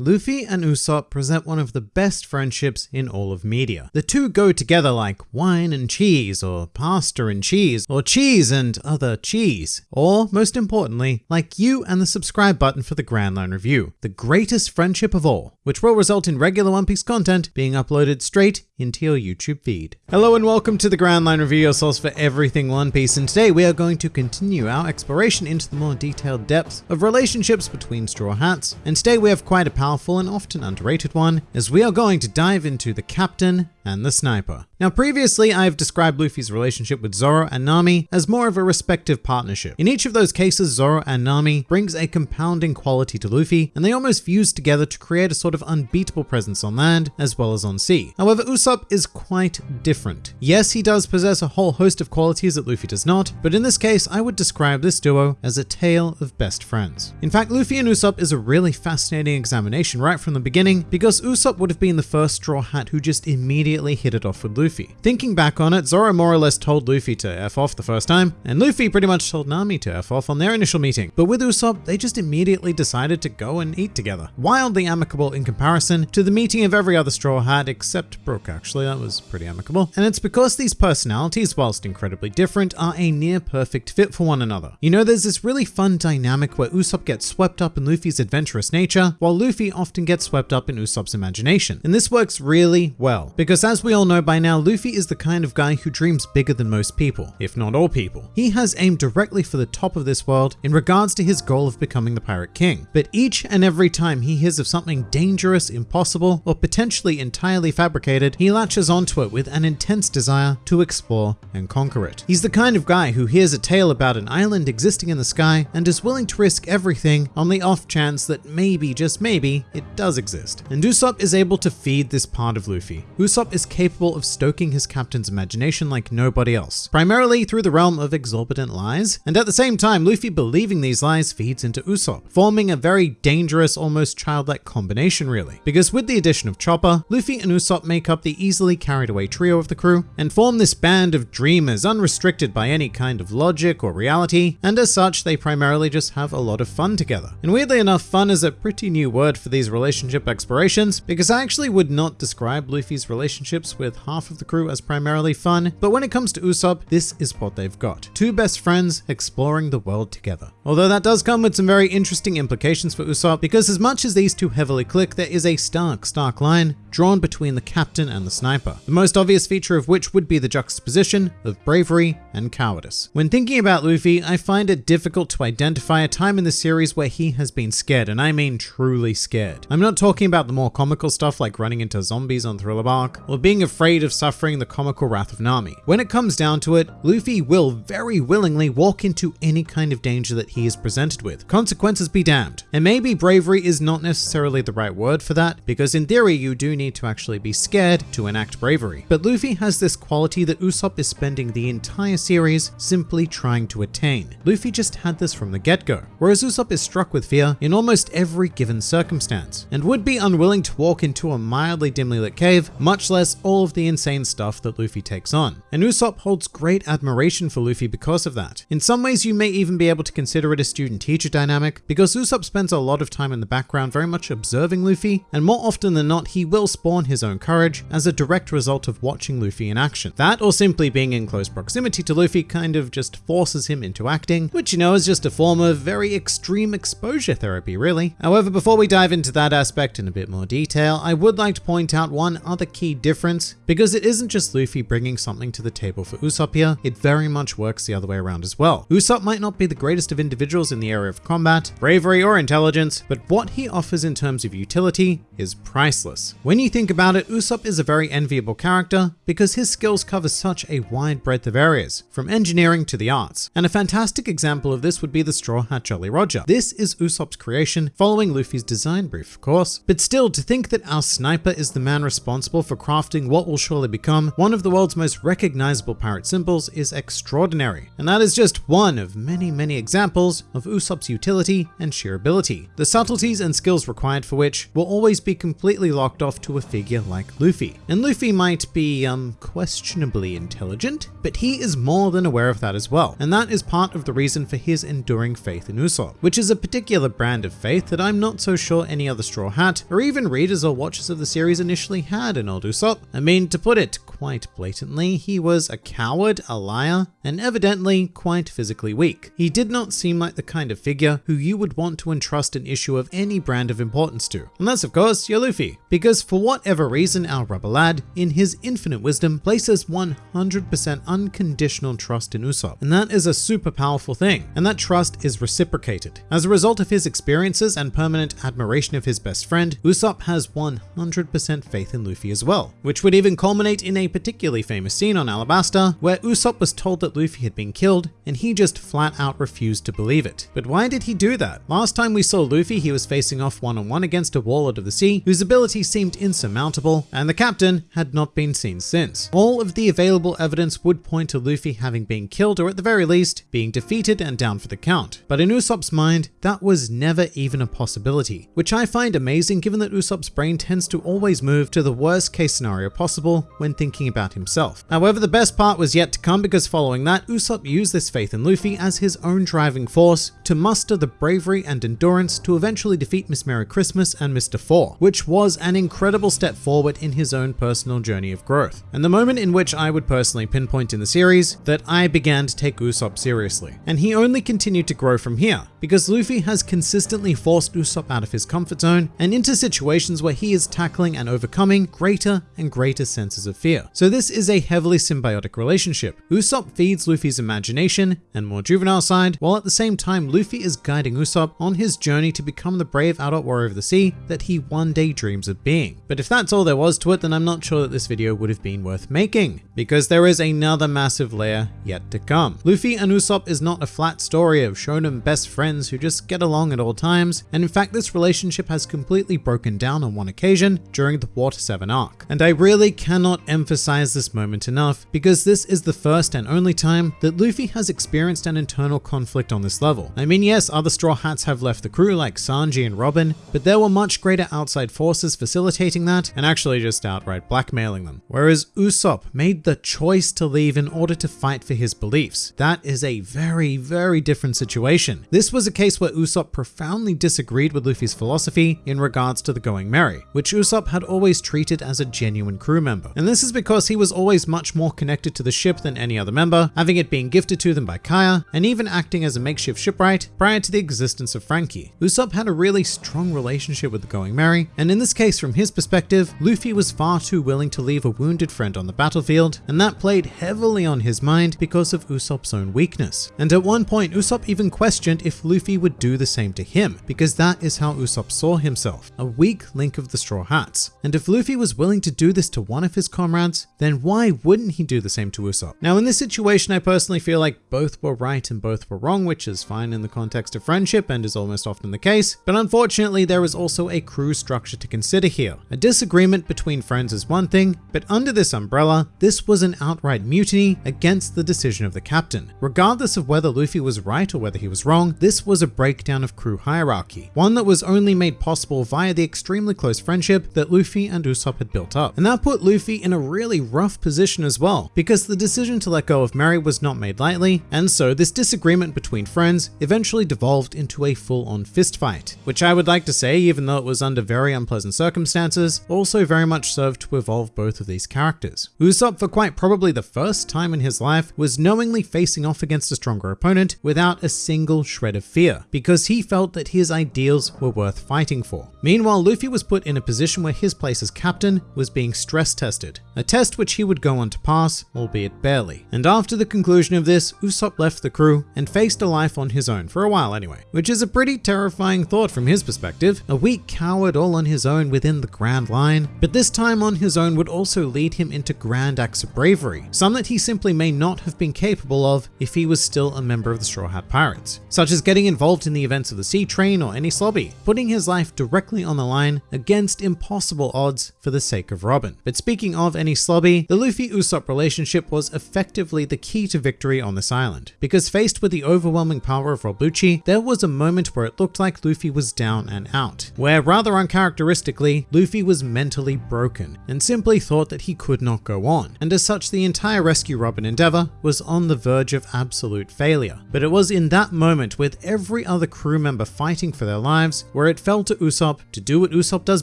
Luffy and Usopp present one of the best friendships in all of media. The two go together like wine and cheese, or pasta and cheese, or cheese and other cheese. Or, most importantly, like you and the subscribe button for the Grand Line Review, the greatest friendship of all, which will result in regular One Piece content being uploaded straight into your YouTube feed. Hello and welcome to the Grand Line Review, your source for everything One Piece, and today we are going to continue our exploration into the more detailed depths of relationships between Straw Hats, and today we have quite a powerful and often underrated one, as we are going to dive into the Captain and the Sniper. Now previously I have described Luffy's relationship with Zoro and Nami as more of a respective partnership. In each of those cases, Zoro and Nami brings a compounding quality to Luffy, and they almost fuse together to create a sort of unbeatable presence on land as well as on sea. However, Usopp is quite different. Yes, he does possess a whole host of qualities that Luffy does not, but in this case, I would describe this duo as a tale of best friends. In fact, Luffy and Usopp is a really fascinating examination right from the beginning because Usopp would have been the first Straw Hat who just immediately hit it off with Luffy. Thinking back on it, Zoro more or less told Luffy to F off the first time, and Luffy pretty much told Nami to F off on their initial meeting. But with Usopp, they just immediately decided to go and eat together. Wildly amicable in comparison to the meeting of every other Straw Hat except Brook actually, that was pretty amicable. And it's because these personalities, whilst incredibly different, are a near perfect fit for one another. You know, there's this really fun dynamic where Usopp gets swept up in Luffy's adventurous nature, while Luffy often gets swept up in Usopp's imagination. And this works really well, because as we all know by now, Luffy is the kind of guy who dreams bigger than most people, if not all people. He has aimed directly for the top of this world in regards to his goal of becoming the Pirate King. But each and every time he hears of something dangerous, impossible, or potentially entirely fabricated, he latches onto it with an intense desire to explore and conquer it. He's the kind of guy who hears a tale about an island existing in the sky and is willing to risk everything on the off chance that maybe, just maybe, it does exist. And Usopp is able to feed this part of Luffy. Usopp is capable of stoking his captain's imagination like nobody else, primarily through the realm of exorbitant lies, and at the same time, Luffy believing these lies feeds into Usopp, forming a very dangerous, almost childlike combination really. Because with the addition of Chopper, Luffy and Usopp make up the easily carried away trio of the crew, and form this band of dreamers unrestricted by any kind of logic or reality, and as such, they primarily just have a lot of fun together. And weirdly enough, fun is a pretty new word for these relationship explorations, because I actually would not describe Luffy's relationships with half of the crew as primarily fun, but when it comes to Usopp, this is what they've got. Two best friends exploring the world together. Although that does come with some very interesting implications for Usopp, because as much as these two heavily click, there is a stark, stark line drawn between the captain and the sniper. The most obvious feature of which would be the juxtaposition of bravery and cowardice. When thinking about Luffy, I find it difficult to identify a time in the series where he has been scared, and I mean truly scared. I'm not talking about the more comical stuff like running into zombies on Thriller Bark, or being afraid of suffering the comical wrath of Nami. When it comes down to it, Luffy will very willingly walk into any kind of danger that he is presented with. Consequences be damned. And maybe bravery is not necessarily the right word for that, because in theory you do need to actually be scared to enact bravery. But Luffy has this quality that Usopp is spending the entire series simply trying to attain. Luffy just had this from the get-go, whereas Usopp is struck with fear in almost every given circumstance, and would be unwilling to walk into a mildly dimly lit cave, much less all of the insane stuff that Luffy takes on. And Usopp holds great admiration for Luffy because of that. In some ways, you may even be able to consider it a student-teacher dynamic, because Usopp spends a lot of time in the background very much observing Luffy, and more often than not, he will spawn his own courage as a direct result of watching Luffy in action. That, or simply being in close proximity to Luffy, kind of just forces him into acting, which you know is just a form of very extreme exposure therapy, really. However, before we dive into that aspect in a bit more detail, I would like to point out one other key difference, because it isn't just Luffy bringing something to the table for Usopp here, it very much works the other way around as well. Usopp might not be the greatest of individuals in the area of combat, bravery, or intelligence, but what he offers in terms of utility is priceless. When you think about it, Usopp is a very enviable character because his skills cover such a wide breadth of areas, from engineering to the arts. And a fantastic example of this would be the Straw Hat Jolly Roger. This is Usopp's creation, following Luffy's design brief, of course. But still, to think that our sniper is the man responsible for crafting what will surely become one of the world's most recognizable pirate symbols is extraordinary. And that is just one of many, many examples of Usopp's utility and sheer ability. The subtleties and skills required for which will always be completely locked off to to a figure like Luffy. And Luffy might be, um, questionably intelligent, but he is more than aware of that as well. And that is part of the reason for his enduring faith in Usopp, which is a particular brand of faith that I'm not so sure any other Straw Hat, or even readers or watchers of the series initially had in old Usopp. I mean, to put it quite blatantly, he was a coward, a liar, and evidently quite physically weak. He did not seem like the kind of figure who you would want to entrust an issue of any brand of importance to. Unless, of course, you're Luffy. Because for whatever reason, our rubber lad, in his infinite wisdom, places 100% unconditional trust in Usopp. And that is a super powerful thing. And that trust is reciprocated. As a result of his experiences and permanent admiration of his best friend, Usopp has 100% faith in Luffy as well, which would even culminate in a particularly famous scene on Alabasta where Usopp was told that Luffy had been killed and he just flat out refused to believe it. But why did he do that? Last time we saw Luffy, he was facing off one on one against a warlord of the sea whose ability seemed insurmountable and the captain had not been seen since. All of the available evidence would point to Luffy having been killed or at the very least being defeated and down for the count. But in Usopp's mind, that was never even a possibility, which I find amazing given that Usopp's brain tends to always move to the worst case scenario possible when thinking about himself. However, the best part was yet to come because following that, Usopp used this faith in Luffy as his own driving force to muster the bravery and endurance to eventually defeat Miss Merry Christmas and Mr. Four, which was an incredible step forward in his own personal journey of growth. And the moment in which I would personally pinpoint in the series that I began to take Usopp seriously. And he only continued to grow from here, because Luffy has consistently forced Usopp out of his comfort zone and into situations where he is tackling and overcoming greater and greater senses of fear. So this is a heavily symbiotic relationship. Usopp feeds Luffy's imagination and more juvenile side, while at the same time Luffy is guiding Usopp on his journey to become the brave adult warrior of the sea that he one day dreams of being. But if that's all there was to it, then I'm not sure that this video would have been worth making, because there is another massive layer yet to come. Luffy and Usopp is not a flat story of shonen best friends who just get along at all times, and in fact this relationship has completely broken down on one occasion during the Water 7 arc. And I really cannot emphasize this moment enough, because this is the first and only time that Luffy has experienced an internal conflict on this level. I mean yes, other Straw Hats have left the crew like Sanji and Robin, but there were much greater outside forces facilitating that and actually just outright blackmailing them. Whereas Usopp made the choice to leave in order to fight for his beliefs. That is a very, very different situation. This was a case where Usopp profoundly disagreed with Luffy's philosophy in regards to the Going Merry, which Usopp had always treated as a genuine crew member. And this is because he was always much more connected to the ship than any other member, having it being gifted to them by Kaya, and even acting as a makeshift shipwright prior to the existence of Franky. Usopp had a really strong relationship with the Going Merry, and in this case from his perspective, Luffy was far too willing to leave a wounded friend on the battlefield, and that played heavily on his mind because of Usopp's own weakness. And at one point, Usopp even questioned if Luffy would do the same to him, because that is how Usopp saw himself, a weak link of the Straw Hats. And if Luffy was willing to do this to one of his comrades, then why wouldn't he do the same to Usopp? Now in this situation, I personally feel like both were right and both were wrong, which is fine in the context of friendship and is almost often the case, but unfortunately there is also a crew structure to consider here. A disagreement between friends is one thing, but under this umbrella, this was an outright mutiny against the decision of the captain. Regardless of whether Luffy was right or whether he was wrong, this was a breakdown of crew hierarchy, one that was only made possible via the extremely close friendship that Luffy and Usopp had built up. And that put Luffy in a really rough position as well, because the decision to let go of Merry was not made lightly, and so this disagreement between friends eventually devolved into a full-on fistfight, which I would like to say, even though it was under very unpleasant circumstances, also very much served to evolve both of these characters. Usopp, for quite probably the first time in his life, was knowingly facing off against a stronger opponent without a single shred of fear, because he felt that his ideals were worth fighting for. Meanwhile, Luffy was put in a position where his place as captain was being stress tested, a test which he would go on to pass, albeit barely. And after the conclusion of this, Usopp left the crew and faced a life on his own, for a while anyway, which is a pretty terrifying thought from his perspective, a weak coward all on his own within the Grand Line, but this time on his own would also lead him into grand acts of bravery, some that he simply may not have been capable of if he was still a member of the Straw Hat Pirates, such as getting involved in the events of the Sea Train or Enies Lobby, putting his life directly on the line against impossible odds for the sake of Robin. But speaking of Enies Lobby, the Luffy-Usopp relationship was effectively the key to victory on this island, because faced with the overwhelming power of Rob there was a moment where it looked like Luffy was down and out, where rather uncharacteristically, Luffy was mentally broken and simply thought that he could not go on, and as such the entire rescue Robin endeavor was on the verge of absolute failure. But it was in that moment with every other crew member fighting for their lives where it fell to Usopp to do what Usopp does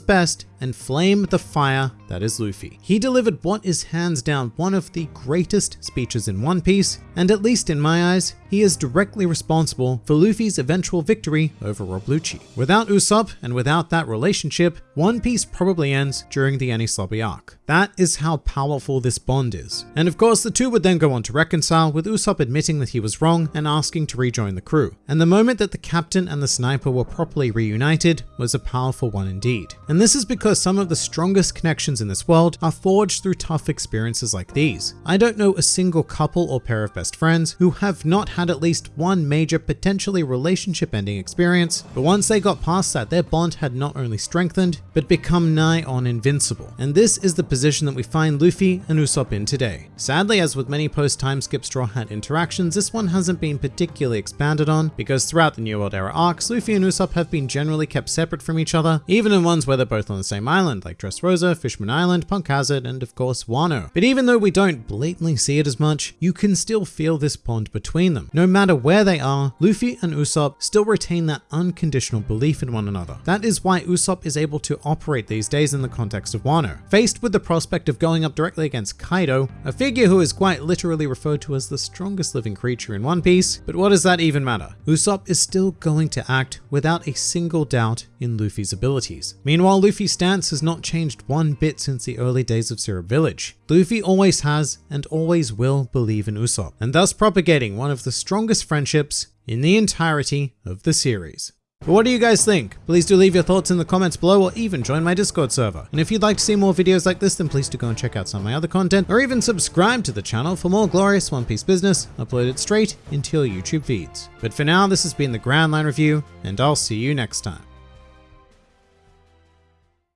best and flame the fire that is Luffy. He delivered what is hands down one of the greatest speeches in One Piece, and at least in my eyes, he is directly responsible for Luffy's eventual victory over Rob Lucci. Without Usopp and without that relationship, One Piece probably ends during the Enies arc. That is how powerful this bond is. And of course, the two would then go on to reconcile, with Usopp admitting that he was wrong and asking to rejoin the crew. And the moment that the captain and the sniper were properly reunited was a powerful one indeed. And this is because some of the strongest connections in this world are forged through tough experiences like these. I don't know a single couple or pair of best friends who have not had at least one major potentially relationship ending experience, but once they got past that, their bond had not only strengthened, but become nigh on invincible. And this is the position that we find Luffy and Usopp in today. Sadly, as with many post-time skip Straw Hat interactions, this one hasn't been particularly expanded on, because throughout the New World Era arcs, Luffy and Usopp have been generally kept separate from each other, even in ones where they're both on the same island, like Dressrosa, Fishman Island, Punk Hazard, and of course Wano. But even though we don't blatantly see it as much, you can still feel this bond between them. No matter where they are, Luffy and Usopp still retain that unconditional belief in one another. That is why Usopp is able to operate these days in the context of Wano. Faced with the prospect of going up directly against Kaido, a figure who is quite literally referred to as the strongest living creature in One Piece, but what does that even matter? Usopp is still going to act without a single doubt in Luffy's abilities. Meanwhile, Luffy's stance has not changed one bit since the early days of Syrup Village. Luffy always has and always will believe in Usopp, and thus propagating one of the strongest friendships in the entirety of the series. But what do you guys think? Please do leave your thoughts in the comments below or even join my Discord server. And if you'd like to see more videos like this, then please do go and check out some of my other content or even subscribe to the channel for more glorious One Piece business uploaded straight into your YouTube feeds. But for now, this has been the Grand Line Review and I'll see you next time.